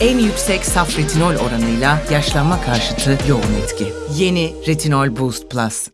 En yüksek saf retinol oranıyla yaşlanma karşıtı yoğun etki. Yeni Retinol Boost Plus.